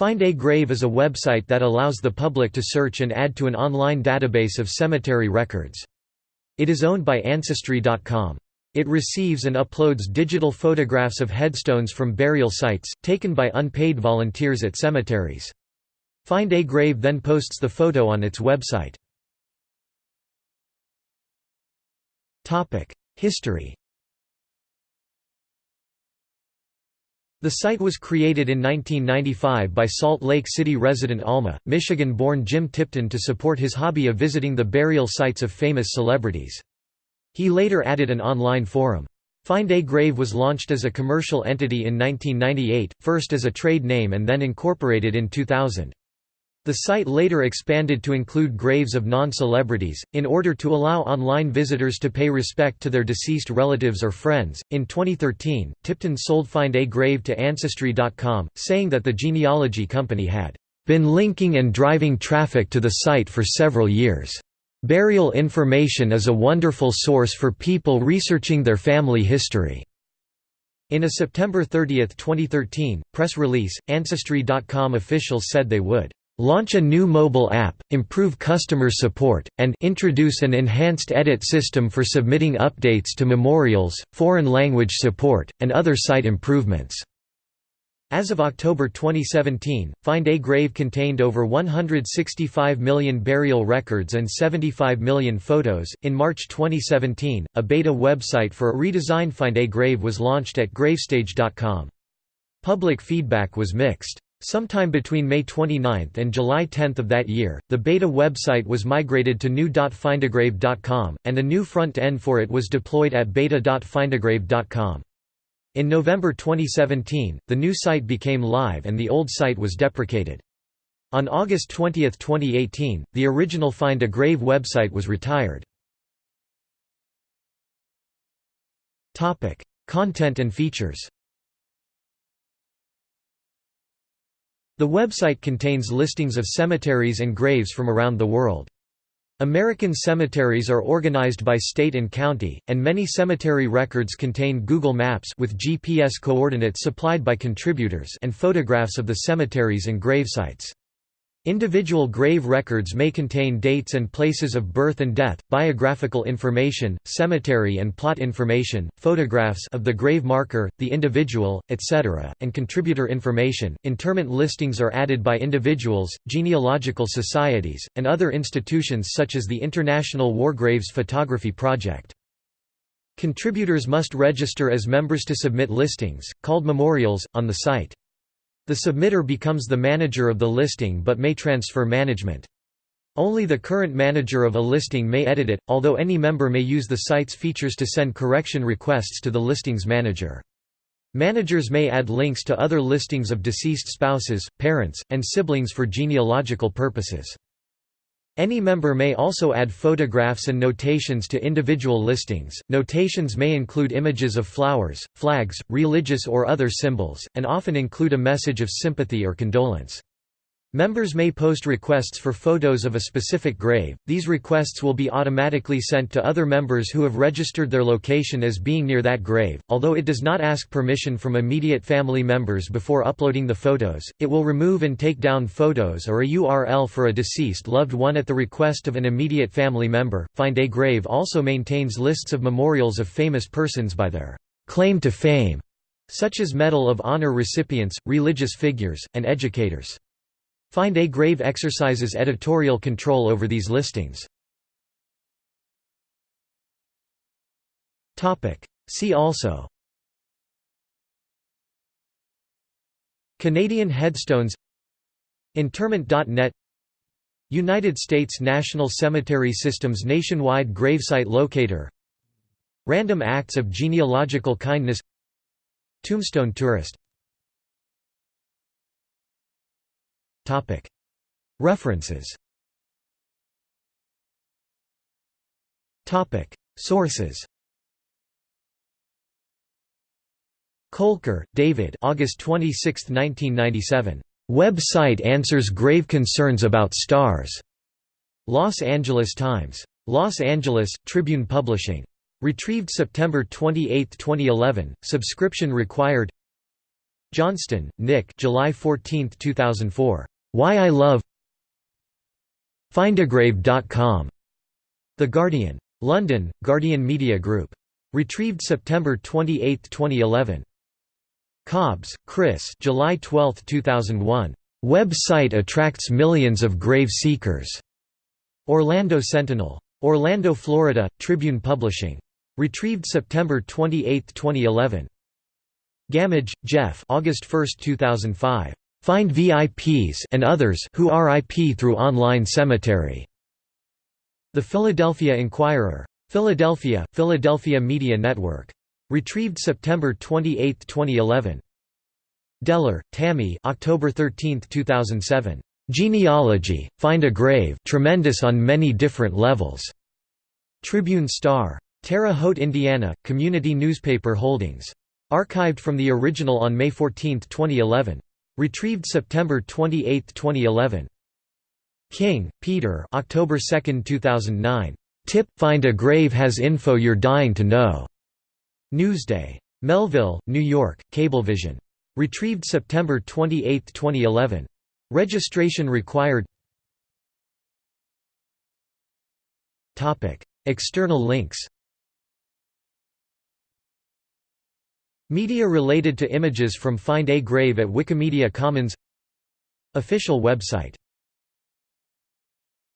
Find a Grave is a website that allows the public to search and add to an online database of cemetery records. It is owned by Ancestry.com. It receives and uploads digital photographs of headstones from burial sites, taken by unpaid volunteers at cemeteries. Find a Grave then posts the photo on its website. History The site was created in 1995 by Salt Lake City resident Alma, Michigan-born Jim Tipton to support his hobby of visiting the burial sites of famous celebrities. He later added an online forum. Find a Grave was launched as a commercial entity in 1998, first as a trade name and then incorporated in 2000. The site later expanded to include graves of non-celebrities, in order to allow online visitors to pay respect to their deceased relatives or friends. In 2013, Tipton sold Find a Grave to Ancestry.com, saying that the genealogy company had been linking and driving traffic to the site for several years. Burial information is a wonderful source for people researching their family history. In a September 30, 2013, press release, Ancestry.com officials said they would launch a new mobile app, improve customer support, and introduce an enhanced edit system for submitting updates to memorials, foreign language support, and other site improvements. As of October 2017, Find a Grave contained over 165 million burial records and 75 million photos. In March 2017, a beta website for a redesigned Find a Grave was launched at gravestage.com. Public feedback was mixed. Sometime between May 29 and July 10 of that year, the beta website was migrated to new.findagrave.com, and a new front end for it was deployed at beta.findagrave.com. In November 2017, the new site became live and the old site was deprecated. On August 20, 2018, the original Find a Grave website was retired. Content and features The website contains listings of cemeteries and graves from around the world. American cemeteries are organized by state and county, and many cemetery records contain Google Maps with GPS coordinates supplied by contributors and photographs of the cemeteries and gravesites. Individual grave records may contain dates and places of birth and death, biographical information, cemetery and plot information, photographs of the grave marker, the individual, etc., and contributor information. Interment listings are added by individuals, genealogical societies, and other institutions such as the International War Graves Photography Project. Contributors must register as members to submit listings, called memorials, on the site. The submitter becomes the manager of the listing but may transfer management. Only the current manager of a listing may edit it, although any member may use the site's features to send correction requests to the listings manager. Managers may add links to other listings of deceased spouses, parents, and siblings for genealogical purposes. Any member may also add photographs and notations to individual listings. Notations may include images of flowers, flags, religious or other symbols, and often include a message of sympathy or condolence. Members may post requests for photos of a specific grave. These requests will be automatically sent to other members who have registered their location as being near that grave. Although it does not ask permission from immediate family members before uploading the photos, it will remove and take down photos or a URL for a deceased loved one at the request of an immediate family member. Find a Grave also maintains lists of memorials of famous persons by their claim to fame, such as Medal of Honor recipients, religious figures, and educators. Find a Grave exercises editorial control over these listings. See also. Canadian headstones. Interment.net United States National Cemetery System's nationwide gravesite locator. Random acts of genealogical kindness. Tombstone tourist References Sources Colker, David August 26, 1997. Web-site answers grave concerns about stars. Los Angeles Times. Los Angeles, Tribune Publishing. Retrieved September 28, 2011, subscription required Johnston, Nick July 14, 2004. Why I Love Findagrave.com. The Guardian. London, Guardian Media Group. Retrieved September 28, 2011. Cobbs, Chris July 12, 2001. Web site attracts millions of grave seekers. Orlando Sentinel. Orlando, Florida, Tribune Publishing. Retrieved September 28, 2011. Gammage, Jeff August 1, 2005. Find VIPs and others who RIP through online cemetery. The Philadelphia Inquirer. Philadelphia, Philadelphia Media Network. Retrieved September 28, 2011. Deller, Tammy October 13, 2007. Genealogy, Find a Grave tremendous on many different levels. Tribune Star. Terre Haute, Indiana, Community Newspaper Holdings. Archived from the original on May 14, 2011. Retrieved September 28, 2011. King, Peter October 2, 2009. Tip – Find a grave has info you're dying to know. Newsday. Melville, New York, Cablevision. Retrieved September 28, 2011. Registration required External links Media related to images from Find a Grave at Wikimedia Commons. Official website